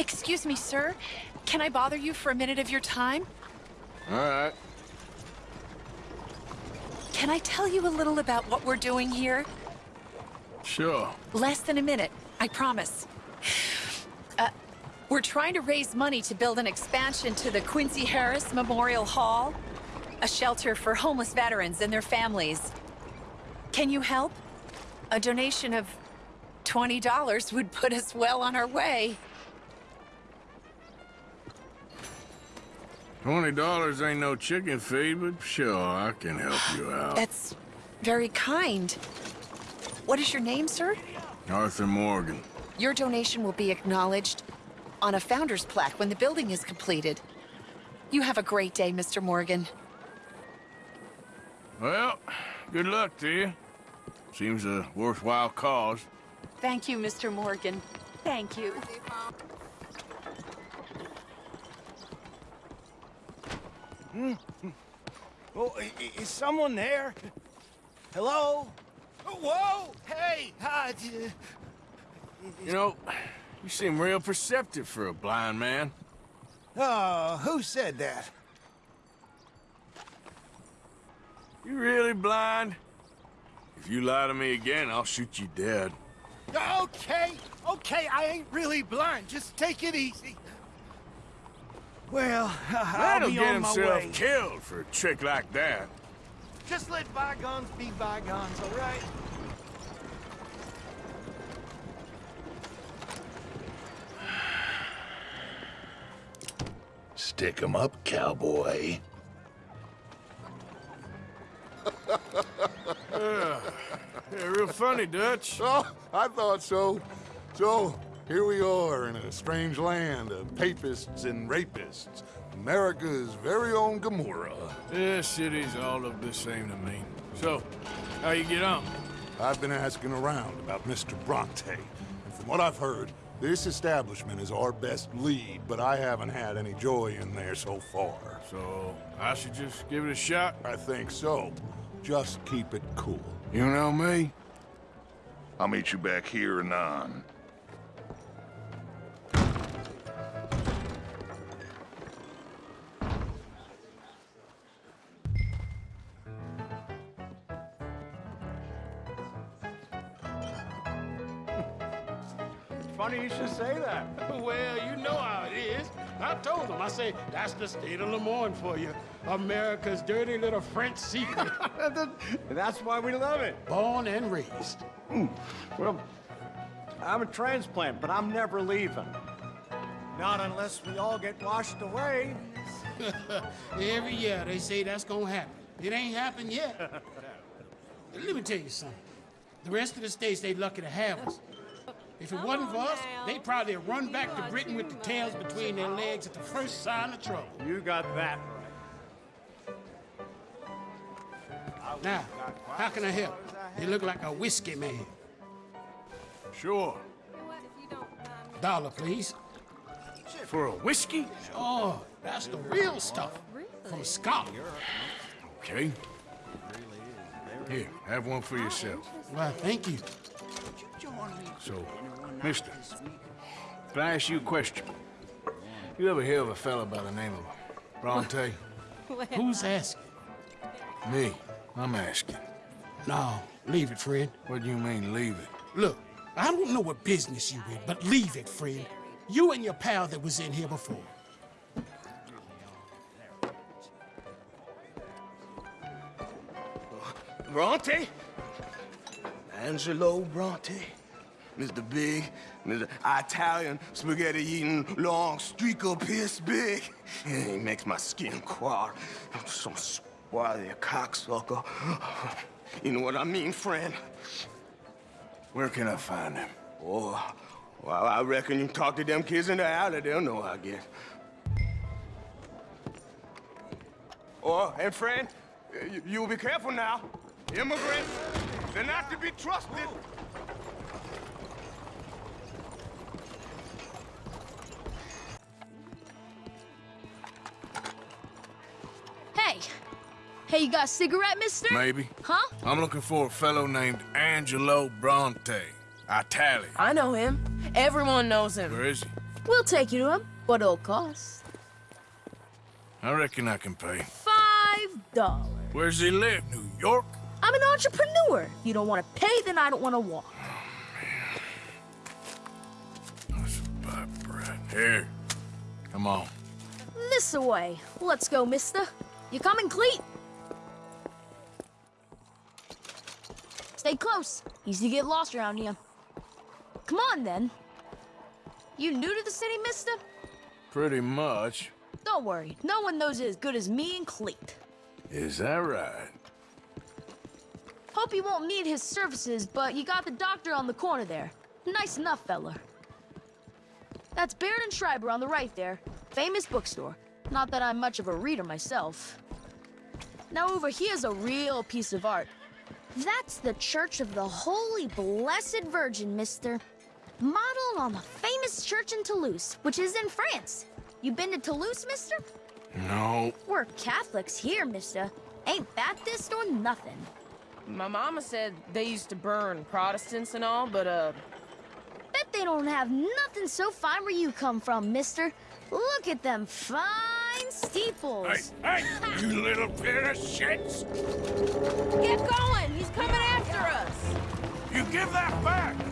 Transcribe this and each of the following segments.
Excuse me, sir. Can I bother you for a minute of your time? All right. Can I tell you a little about what we're doing here? Sure. Less than a minute, I promise. Uh, we're trying to raise money to build an expansion to the Quincy Harris Memorial Hall, a shelter for homeless veterans and their families. Can you help? A donation of $20 would put us well on our way. Twenty dollars ain't no chicken feed, but sure, I can help you out. That's very kind. What is your name, sir? Arthur Morgan. Your donation will be acknowledged on a founder's plaque when the building is completed. You have a great day, Mr. Morgan. Well, good luck to you. Seems a worthwhile cause. Thank you, Mr. Morgan. Thank you. Mm. Oh, i- i- is someone there? Hello? Oh, whoa! Hey! Hi. Uh, you know, you seem real perceptive for a blind man. Oh, who said that? You really blind? If you lie to me again, I'll shoot you dead. Okay, okay, I ain't really blind. Just take it easy. Well, I'll That'll be get on my himself way. killed for a trick like that. Just let bygones be bygones, all right? Stick 'em up, cowboy. Yeah, real funny, Dutch. Oh, I thought so. So, here we are in a strange land of papists and rapists. America's very own Gomorrah. This city's all look the same to me. So, how you get on? I've been asking around about Mr. Bronte, and from what I've heard, this establishment is our best lead, but I haven't had any joy in there so far. So, I should just give it a shot? I think so. Just keep it cool. You know me? I'll meet you back here anon. The state of Lemoyne for you. America's dirty little French secret. That's why we love it. Born and raised. Hmm. Well, I'm a transplant, but I'm never leaving. Not unless we all get washed away. Every year they say that's gonna happen. It ain't happened yet. Let me tell you something. The rest of the states, they lucky to have us. If it wasn't for us, they'd probably have run back to Britain with the tails between their legs at the first sign of trouble. You got that right. Now, how can I help? You look like a whiskey man. Sure. Dollar, please. For a whiskey? Oh, that's the real stuff. From Scotland. Okay. Here, have one for yourself. Well, thank you. So, mister, can I ask you a question? You ever hear of a fella by the name of Bronte? Who's asking? Me. I'm asking. No, leave it, friend. What do you mean, leave it? Look, I don't know what business you in, but leave it, friend. You and your pal that was in here before. Bronte? Angelo Bronte? Mr. Big, Mr. Italian spaghetti-eating long streaker piss big. He makes my skin crawl. I'm Some swarthy cocksucker. You know what I mean, friend? Where can I find him? Oh, well, I reckon you talk to them kids in the alley, they'll know, I guess. Oh, and friend, you, will be careful now. Immigrants, they're not to be trusted. Hey, you got a cigarette, mister? Maybe. Huh? I'm looking for a fellow named Angelo Bronte. Italian. I know him. Everyone knows him. Where is he? We'll take you to him, but it'll cost I reckon I can pay. five dollars. Where's he live? New York? I'm an entrepreneur. If you don't want to pay, then I don't want to walk. Oh, That's a pipe bread. Here. Come on. This away. Let's go, mister. You coming, Cleet? Stay close. Easy to get lost around here. Come on, then. You new to the city, mister? Pretty much. Don't worry. No one knows it as good as me and Cleet. Is that right? Hope you won't need his services, but you got the doctor on the corner there. Nice enough, fella. That's Baird and Schreiber on the right there. Famous bookstore. Not that I'm much of a reader myself. Now over here's a real piece of art. That's the Church of the Holy Blessed Virgin, mister. Modeled on the famous church in Toulouse, which is in France. You been to Toulouse, mister? No. We're Catholics here, mister. Ain't Baptist or nothing. My mama said they used to burn Protestants and all, but, uh, Bet they don't have nothing so fine where you come from, mister. Look at them fine steeples. Hey, hey, you little pair of shits! get going! He's coming after us! You give that back!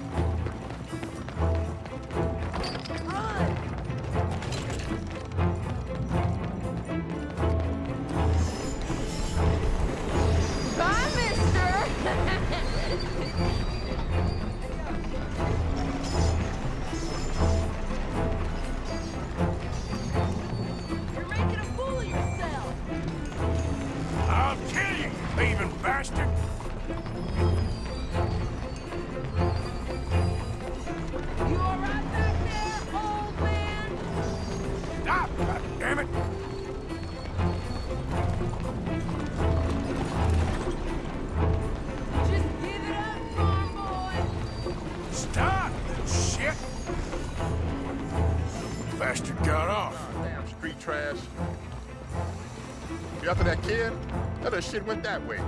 Other shit went that way.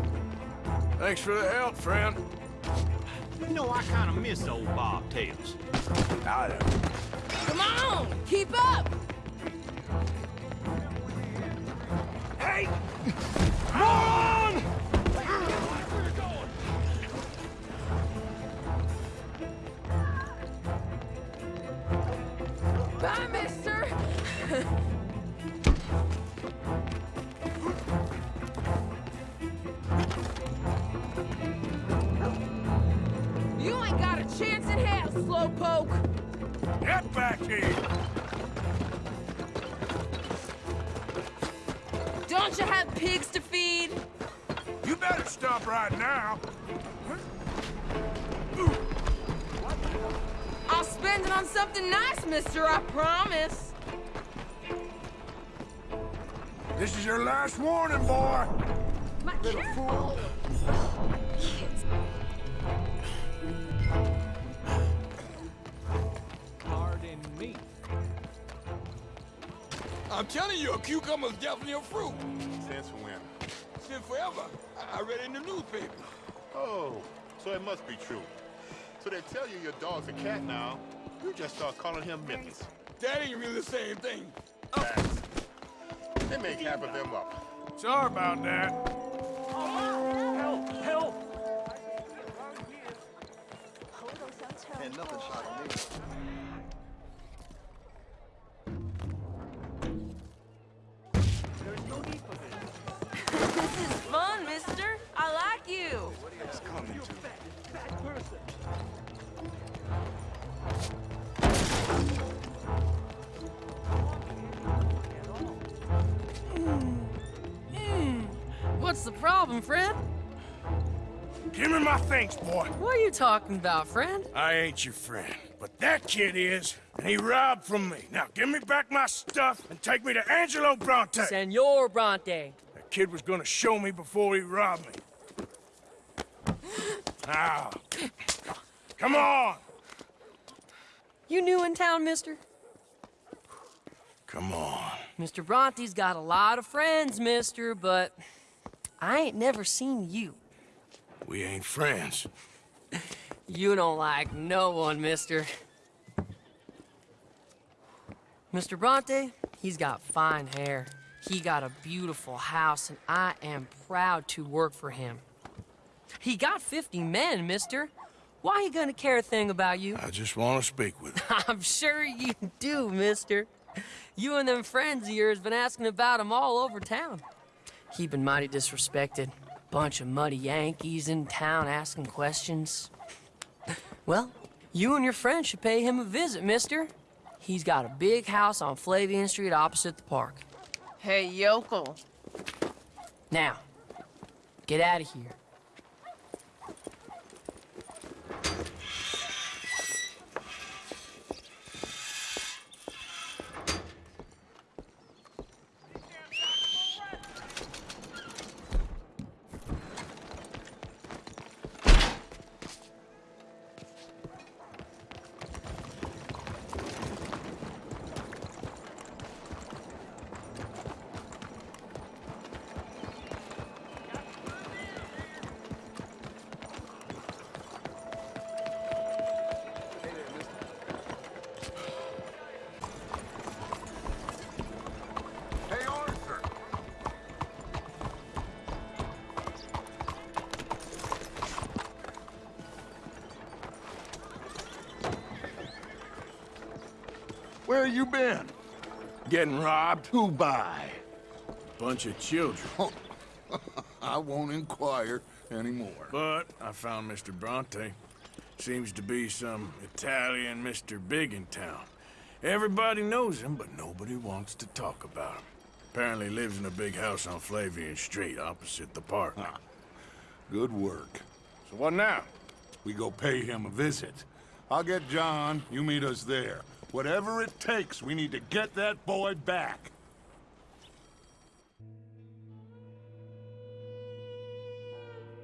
Thanks for the help, friend. You know, I kind of miss old Bob Tails. I don't. Come on! Keep up! Hey! Don't you have pigs to feed? You better stop right now. I'll spend it on something nice, mister, I promise. This is your last warning, boy. My Little fool. I'm telling you, a cucumber's definitely a fruit. Since when? Since forever. I, I read it in the newspaper. Oh, so it must be true. So they tell you your dog's a cat now. You just start calling him Memphis. That ain't really the same thing. Facts. They make half of them up. Sorry about that. Help! Help! And nothing shocked Hmm. What's the problem, friend? Give me my things, boy. What are you talking about, friend? I ain't your friend, but that kid is, and he robbed from me. Now give me back my stuff and take me to Angelo Bronte. Senor Bronte. That kid was gonna show me before he robbed me. Now, come on. You new in town, mister? Come on. Mr. Bronte's got a lot of friends, mister, but I ain't never seen you. We ain't friends. You don't like no one, mister. Mr. Bronte, he's got fine hair. He got a beautiful house, and I am proud to work for him. He got 50 men, mister. Why he gonna care a thing about you? I just want to speak with him. I'm sure you do, mister. You and them friends of yours been asking about him all over town. He been mighty disrespected. Bunch of muddy Yankees in town asking questions. Well, you and your friend should pay him a visit, mister. He's got a big house on Flavian Street opposite the park. Hey, yokel. Now, get out of here. Where you been? Getting robbed? Who by? Bunch of children. Oh, I won't inquire anymore. But I found Mr. Bronte. Seems to be some Italian Mr. Big in town. Everybody knows him, but nobody wants to talk about him. Apparently lives in a big house on Flavian Street, opposite the park. Good work. So what now? We go pay him a visit. I'll get John, you meet us there. Whatever it takes, we need to get that boy back.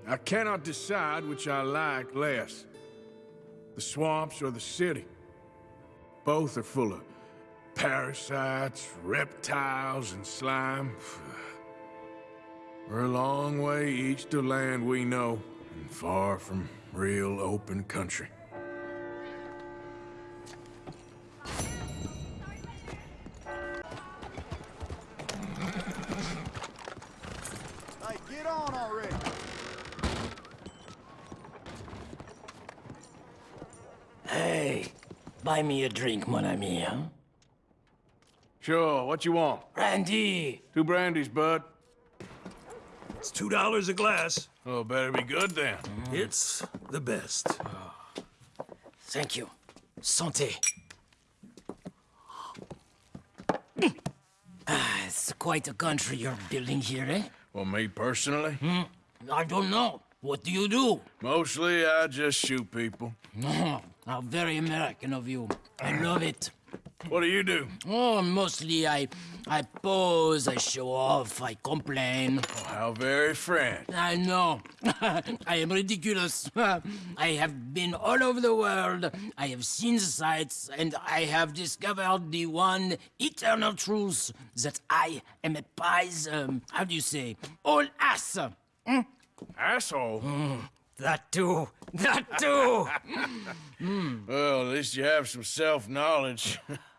I cannot decide which I like less. The swamps or the city. Both are full of parasites, reptiles, and slime. We're a long way east of land we know, and far from real open country. Me a drink, mon ami, huh? Sure, what you want? Brandy. Two brandies, bud. It's two dollars a glass. Oh, better be good then. It's the best. Thank you. Santé. Ah, it's quite a country you're building here, eh? Well, me personally? I don't know. What do you do? Mostly, I just shoot people. Oh, how very American of you. I love it. What do you do? Oh, mostly I, I pose, I show off, I complain. Oh, how very French. I know. I am ridiculous. I have been all over the world. I have seen the sights, and I have discovered the one eternal truth that I am a pies. Um, how do you say? All ass. Hmm? Asshole? Mm, that too. That too. Mm. Well, at least you have some self-knowledge.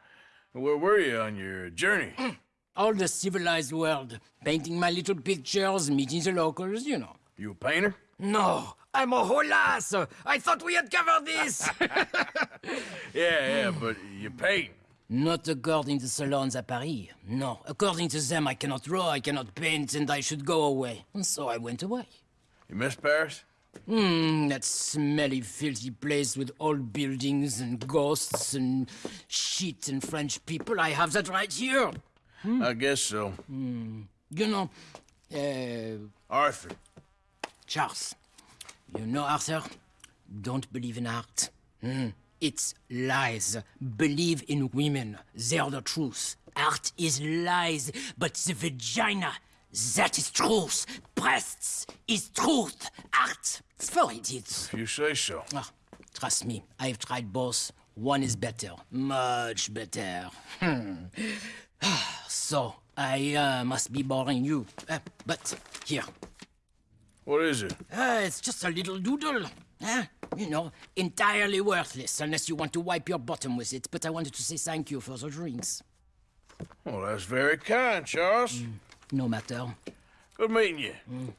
Where were you on your journey? Mm. All the civilized world. Painting my little pictures, meeting the locals, you know. You a painter? No, I'm a whole ass. I thought we had covered this. Yeah, yeah, but you paint. Not according to the salons at Paris. No, according to them, I cannot draw, I cannot paint, and I should go away. And so I went away. You miss Paris? Hmm, that smelly, filthy place with old buildings and ghosts and shit and French people. I have that right here. I guess so. You know, uh, Arthur. Charles. You know, Arthur, don't believe in art. Hmm. It's lies. Believe in women. They're the truth. Art is lies, but the vagina, that is truth. Breasts is truth. Art, for idiots. If you say so. Ah, trust me, I've tried both. One is better. Much better. Hmm. so, I uh, must be boring you. Uh, but, here. What is it? Uh, it's just a little doodle. Huh? You know, entirely worthless unless you want to wipe your bottom with it. But I wanted to say thank you for the drinks. Well, that's very kind, Charles. No matter. Good meeting you. Mm.